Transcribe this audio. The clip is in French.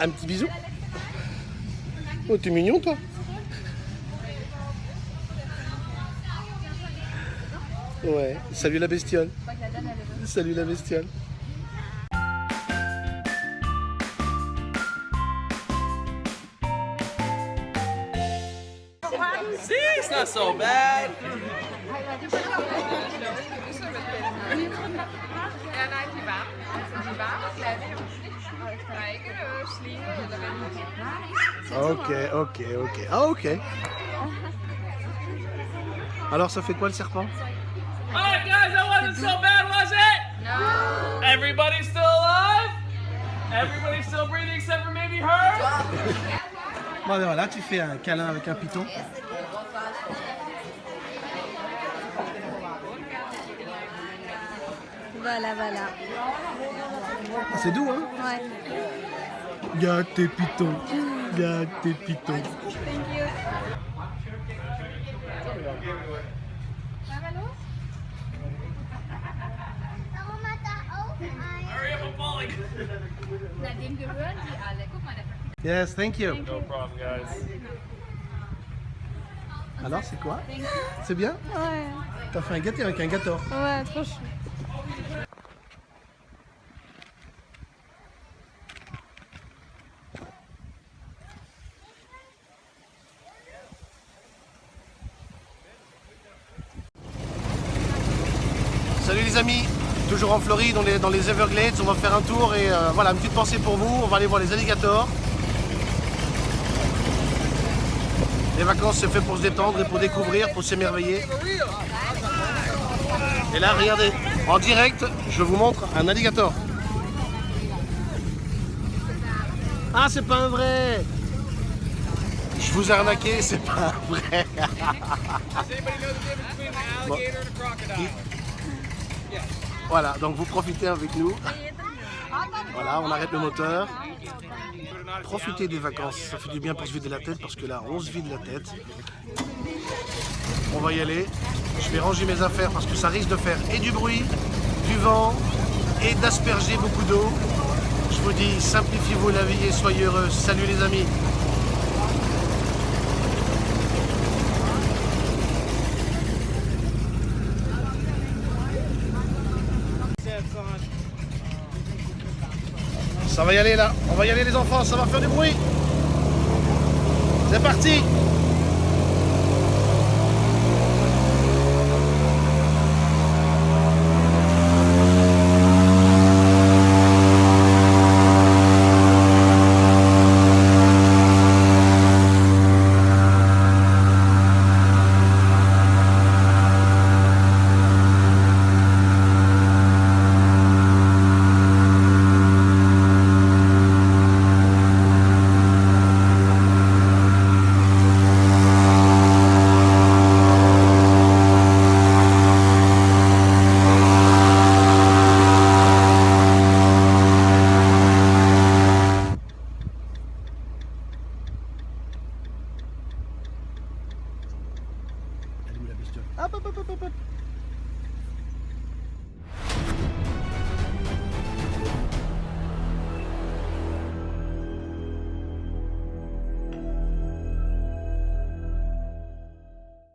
Un petit bisou. Oh, t'es mignon, toi. Ouais. Salut la bestiole. Salut la bestiole. Ja, eller hvad Ok, ok, ok. Ah, ok. Alors, ça fait quoi le serpent? Alright, guys, that wasn't so bad, was it? No. Everybody's still alive? Everybody's still breathing except for maybe her? Bon, ben voilà, tu fais un câlin avec un python. Voilà, voilà. Ah, c'est doux, hein Ouais. Mal, der Yes, thank you. No problem, guys. Alors, c'est quoi C'est bien Ouais. T'as fait un gâteau avec un gâteau. Ouais, trop chou. Amis, toujours en Floride, on est dans les Everglades, on va faire un tour et euh, voilà, une petite pensée pour vous, on va aller voir les alligators. Les vacances c'est fait pour se détendre et pour découvrir, pour s'émerveiller. Et là regardez, en direct, je vous montre un alligator. Ah c'est pas un vrai Je vous ai arnaqué, c'est pas un vrai Bon. Voilà, donc vous profitez avec nous. Voilà, on arrête le moteur. Profitez des vacances, ça fait du bien pour se vider la tête parce que là, on se vide la tête. On va y aller. Je vais ranger mes affaires parce que ça risque de faire et du bruit, du vent et d'asperger beaucoup d'eau. Je vous dis, simplifiez-vous la vie et soyez heureux. Salut les amis. Ça va y aller là, on va y aller les enfants, ça va faire du bruit. C'est parti Elle est où la bestiole Hop,